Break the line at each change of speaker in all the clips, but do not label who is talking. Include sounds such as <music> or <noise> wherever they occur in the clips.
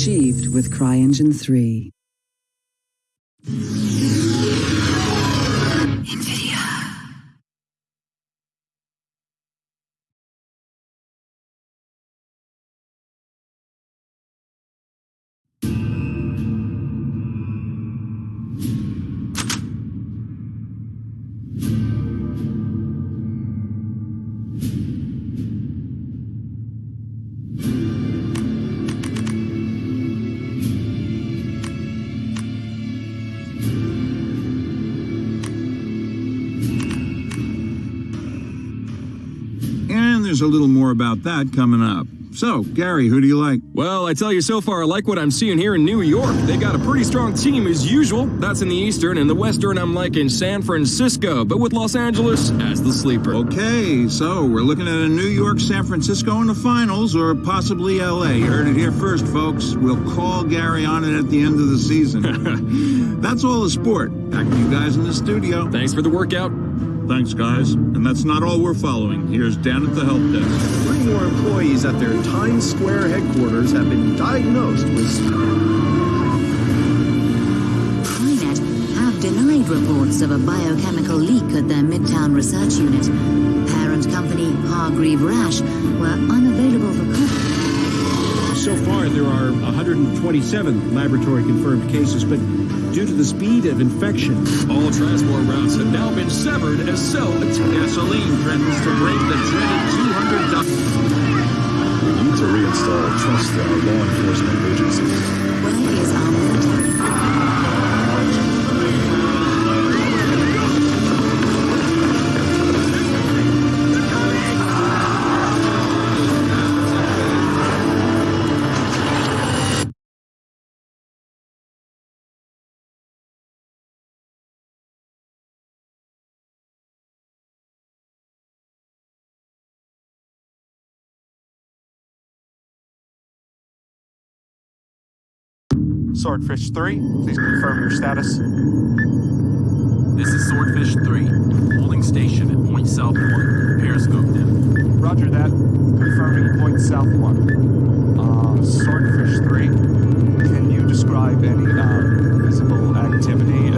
achieved with CryEngine 3.
There's a little more about that coming up. So, Gary, who do you like?
Well, I tell you so far, I like what I'm seeing here in New York. They got a pretty strong team as usual. That's in the Eastern. and the Western, I'm liking San Francisco, but with Los Angeles as the sleeper.
Okay, so we're looking at a New York, San Francisco in the finals, or possibly LA. You heard it here first, folks. We'll call Gary on it at the end of the season. <laughs> That's all the sport. Back to you guys in the studio.
Thanks for the workout.
Thanks, guys. And that's not all we're following. Here's Dan at the help desk.
Three more employees at their Times Square headquarters have been diagnosed with.
CryNet have denied reports of a biochemical leak at their Midtown research unit. Parent company Hargreave Rasch were unavailable for comment.
So far, there are 127 laboratory confirmed cases, but due to the speed of infection,
all transport routes have now been severed as cell
gasoline threatens to break the dreaded 200
We need to reinstall trust in our law enforcement agencies.
Where
Swordfish 3, please confirm your status.
This is Swordfish 3, holding station at Point South 1. Periscope them.
Roger that. Confirming Point South 1. Uh, Swordfish 3, can you describe any uh, visible activity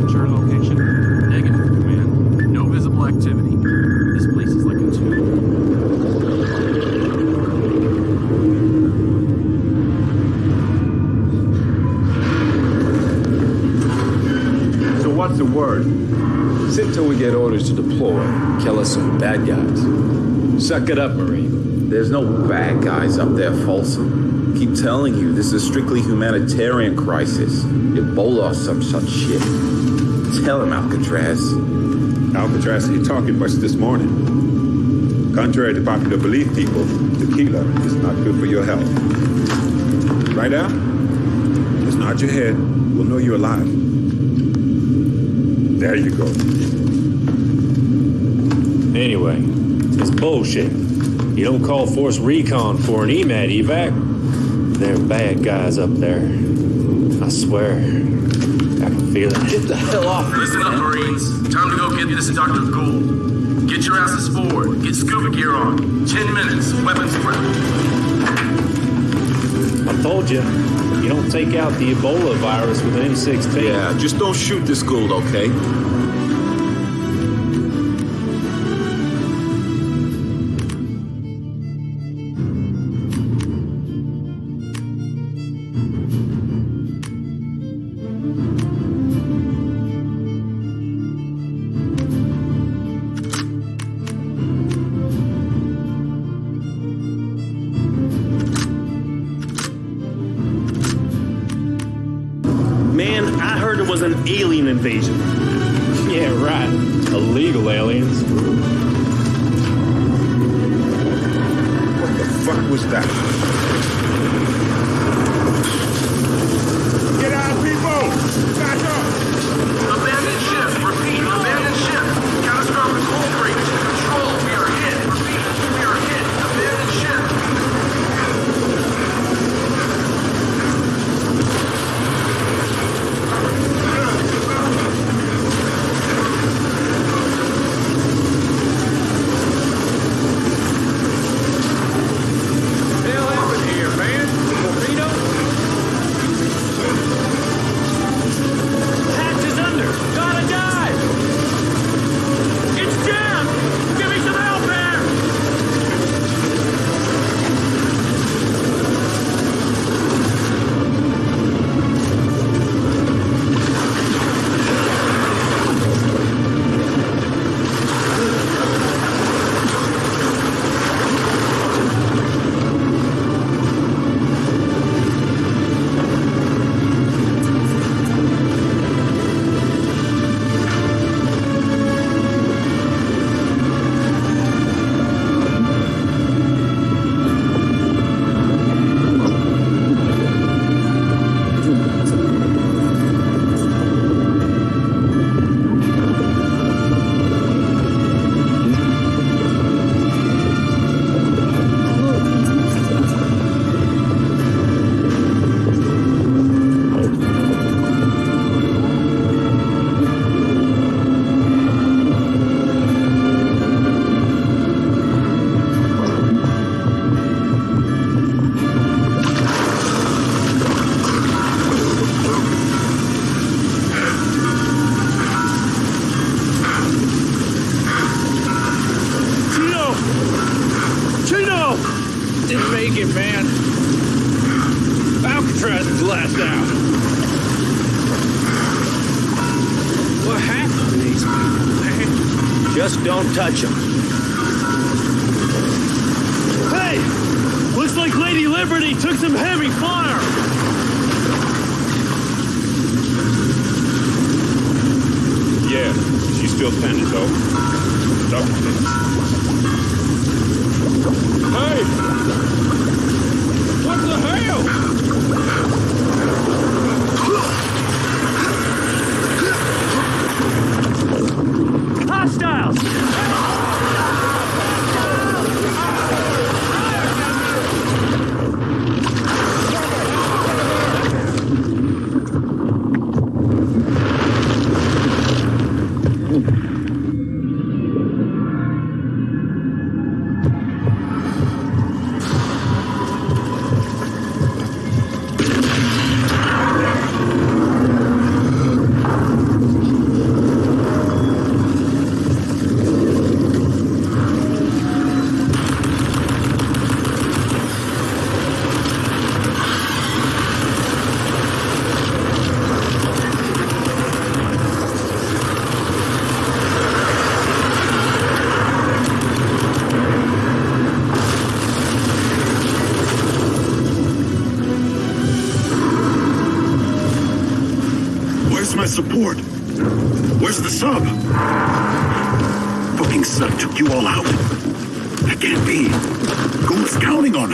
Suck it up, Marine.
There's no bad guys up there, Folsom. Keep telling you, this is a strictly humanitarian crisis. Ebola or some such shit. Tell him, Alcatraz.
Alcatraz ain't talking much this morning. Contrary to popular belief, people, tequila is not good for your health. Right, Al? Just nod your head. We'll know you're alive. There you go.
Anyway, it's bullshit. You don't call Force Recon for an EMAT evac. They're bad guys up there. I swear. I can feel it.
Get the hell off me,
Listen up, Marines. Time to go get this Dr. Gould. Get your asses forward. Get scuba gear on. Ten minutes. Weapons prep.
I told you, you don't take out the Ebola virus with an M16.
Yeah, just don't shoot this Gould, okay?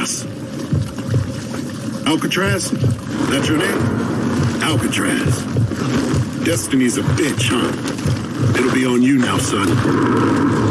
Alcatraz.
Alcatraz? That's your name? Alcatraz. Destiny's a bitch, huh? It'll be on you now, son.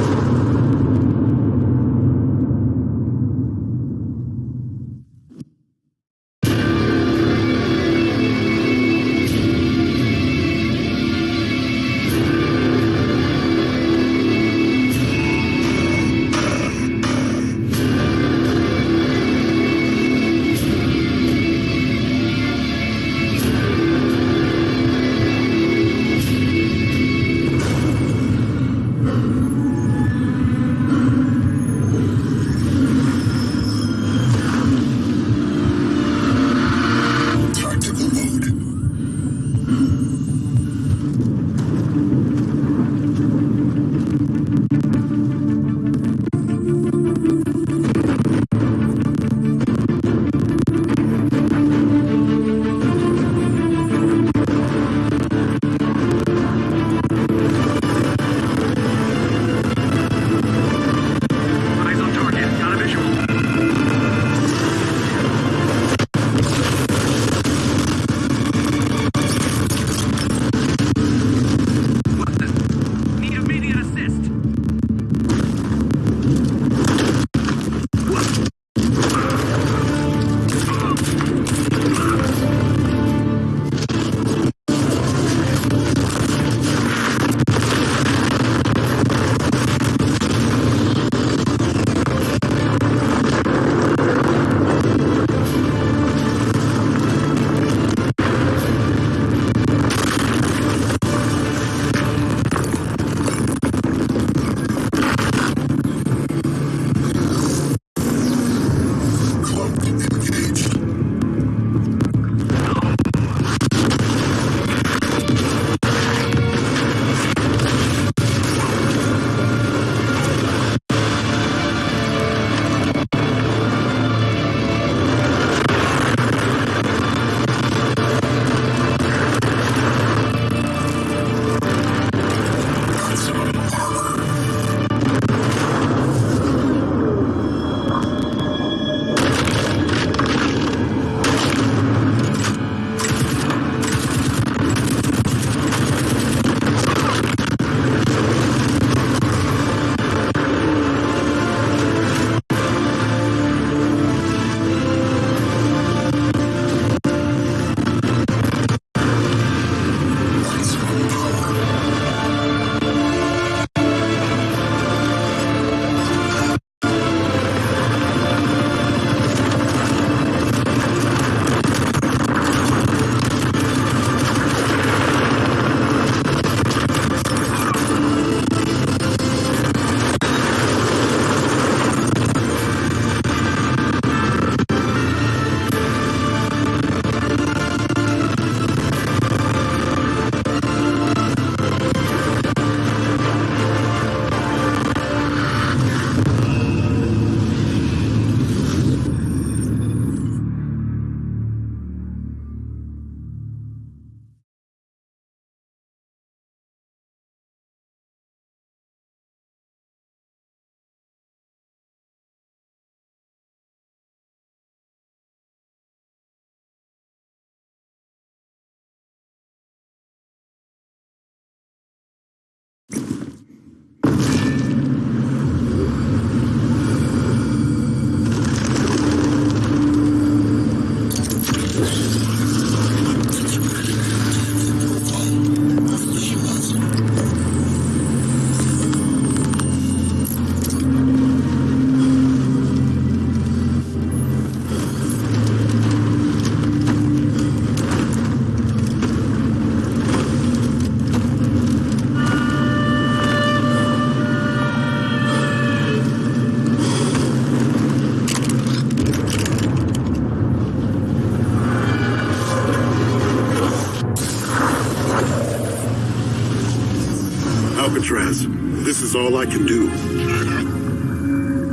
I can do.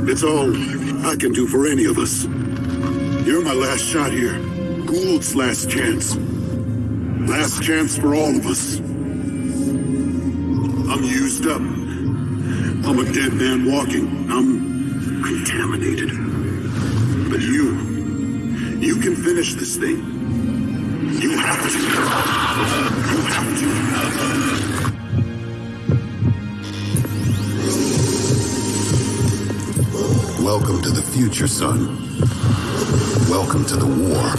It's all I can do for any of us. You're my last shot here. Gould's last chance. Last chance for all of us. I'm used up. I'm a dead man walking. I'm contaminated. But you, you can finish this thing. You have to. You have to. Welcome to the future, son. Welcome to the war.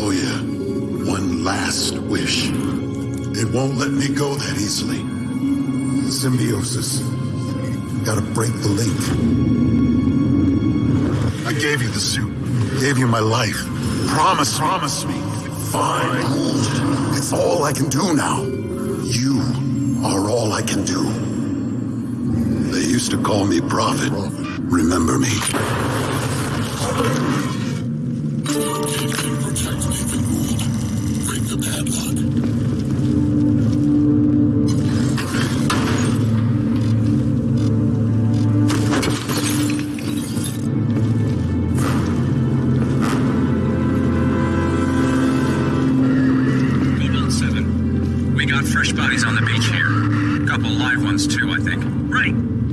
Oh, yeah. One last wish. It won't let me go that easily. Symbiosis. Gotta break the link. I gave you the suit. Gave you my life. Promise, promise me. Fine. It's all I can do now. You are all I can do. Used to call me Prophet. Remember me. Break the padlock.
7. We got fresh bodies on the beach here. Couple live ones, too, I think. Right.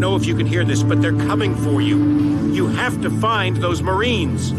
Don't
know
if you can hear this, but they're coming for you. You have to find those Marines.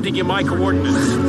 Sending you my coordinates.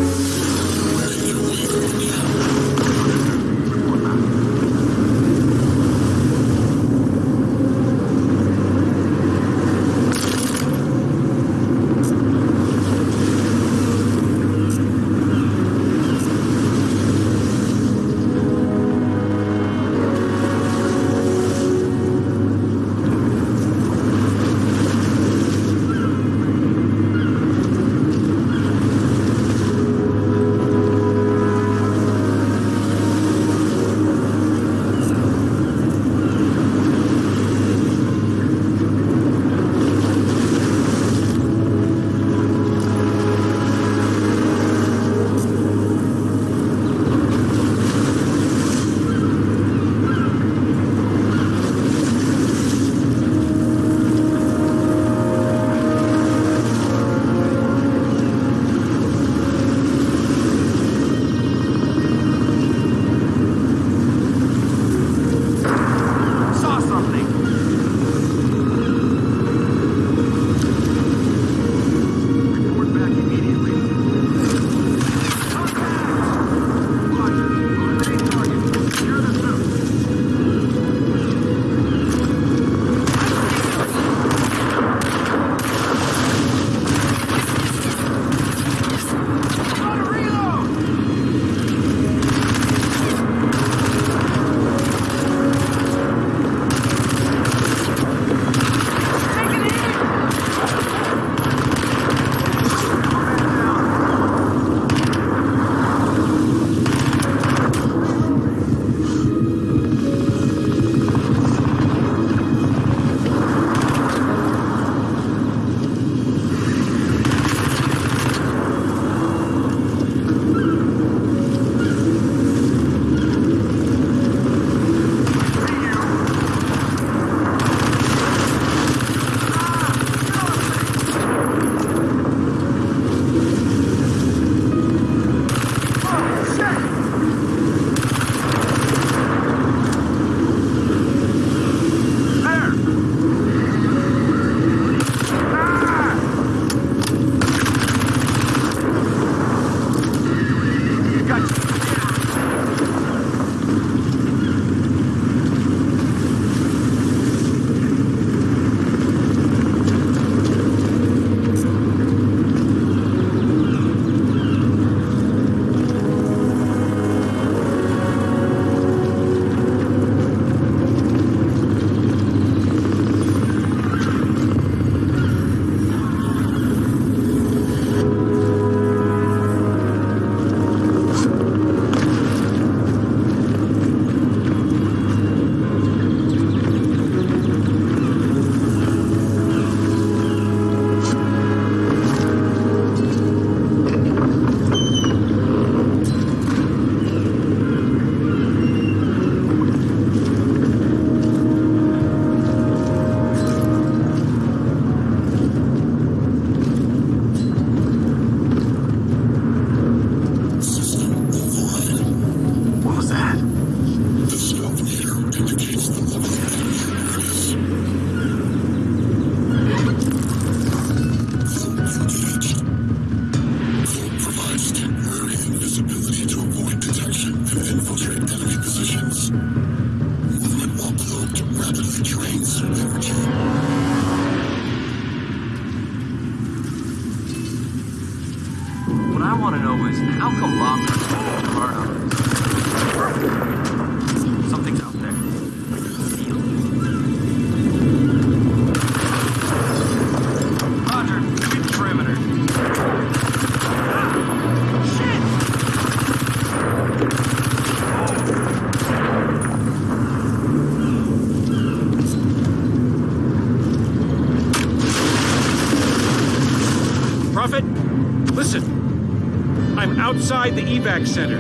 Center.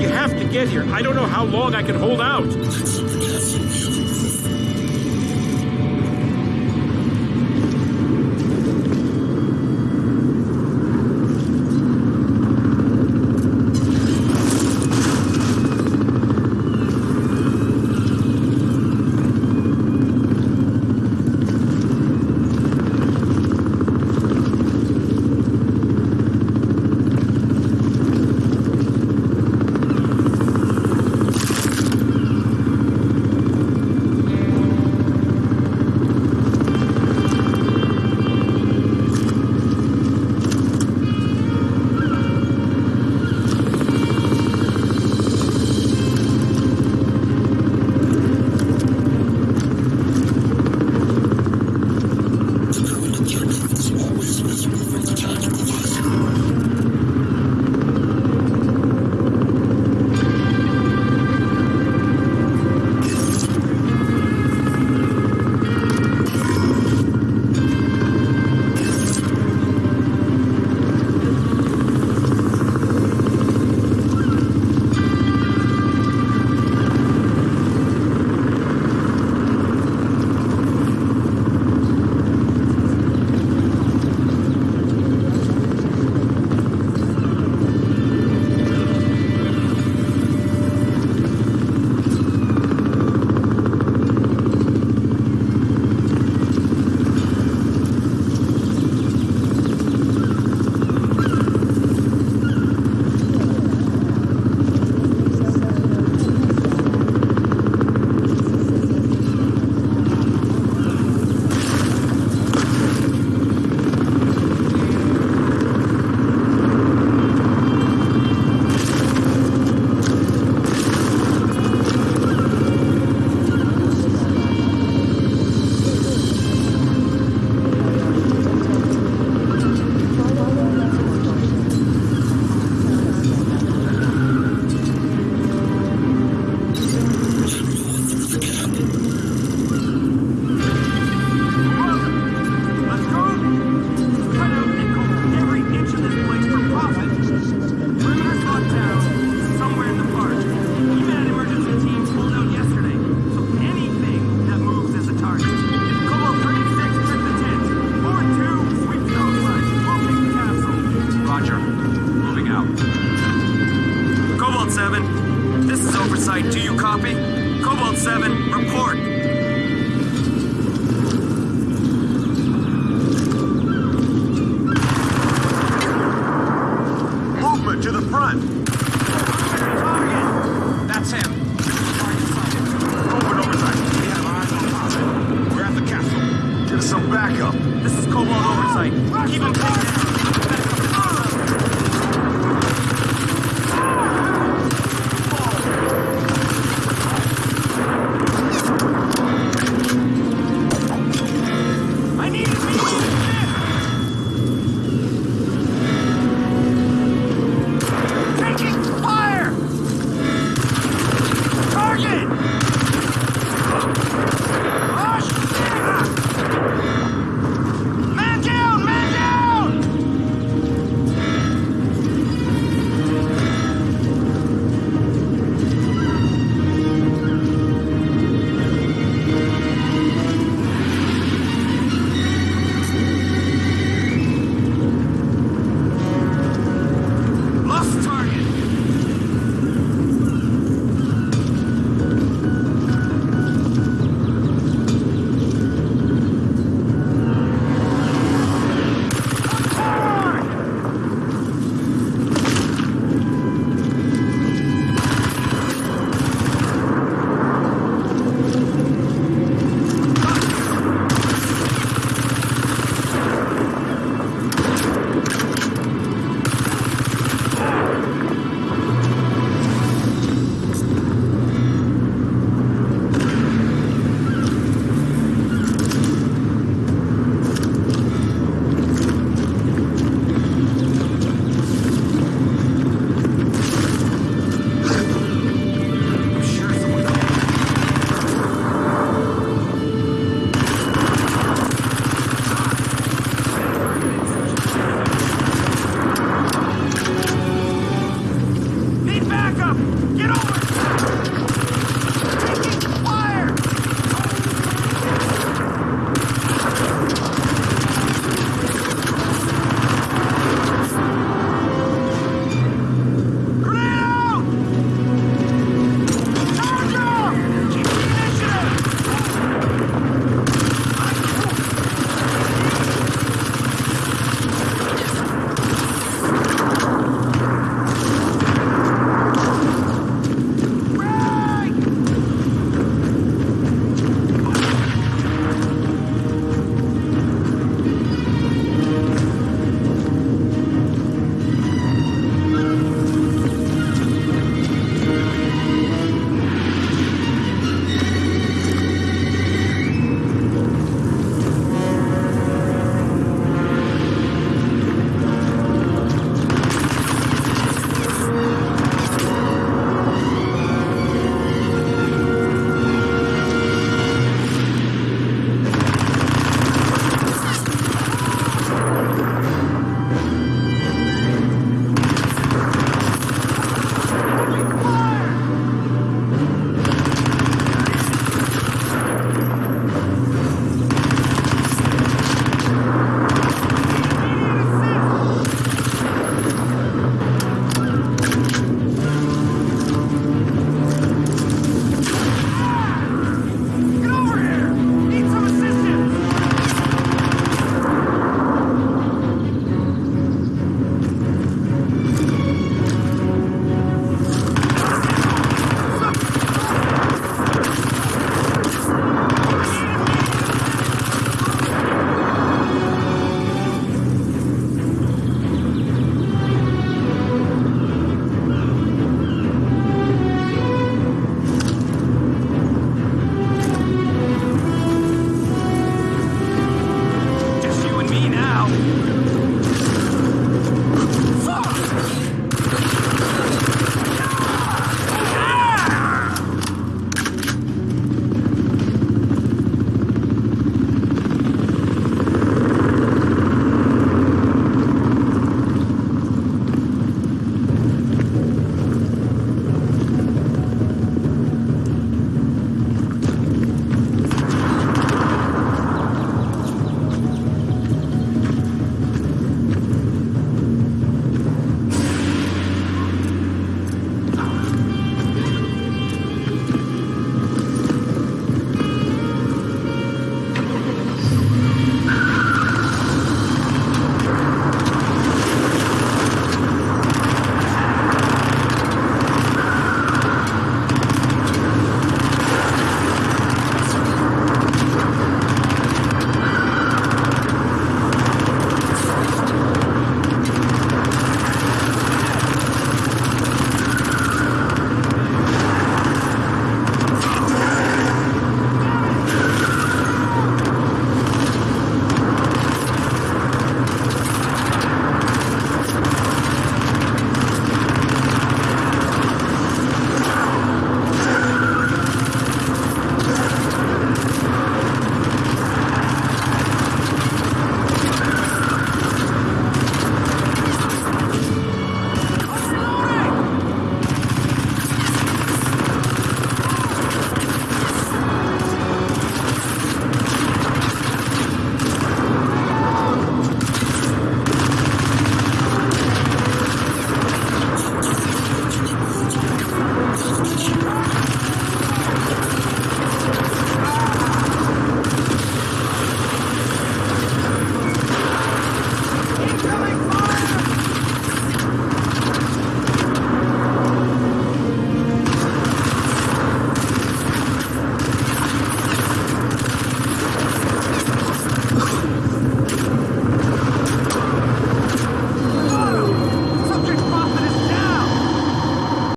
You have to get here. I don't know how long I can hold out.